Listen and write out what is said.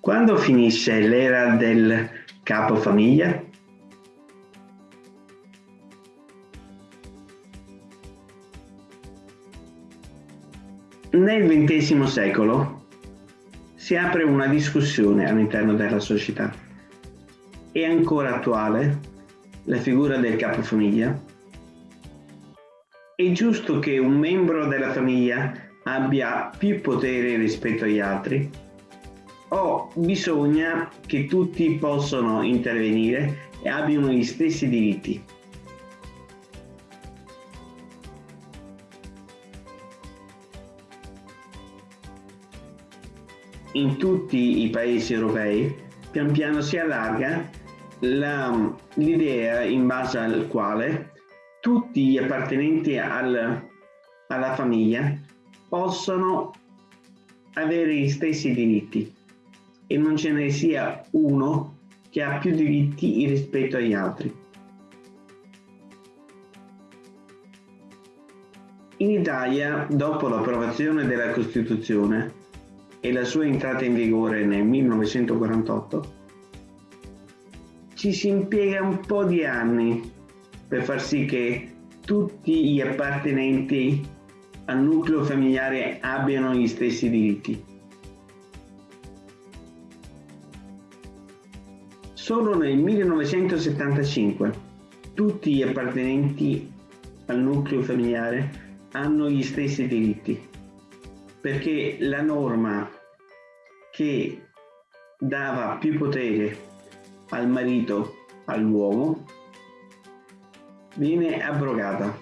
Quando finisce l'era del capofamiglia? Nel XX secolo si apre una discussione all'interno della società. È ancora attuale la figura del capofamiglia? È giusto che un membro della famiglia abbia più potere rispetto agli altri? O bisogna che tutti possano intervenire e abbiano gli stessi diritti? In tutti i paesi europei pian piano si allarga l'idea in base al quale tutti gli appartenenti al, alla famiglia possono avere gli stessi diritti e non ce ne sia uno che ha più diritti rispetto agli altri. In Italia, dopo l'approvazione della Costituzione e la sua entrata in vigore nel 1948, ci si impiega un po' di anni per far sì che tutti gli appartenenti al nucleo familiare abbiano gli stessi diritti. Solo nel 1975 tutti gli appartenenti al nucleo familiare hanno gli stessi diritti, perché la norma che dava più potere al marito, all'uomo, viene abrogata.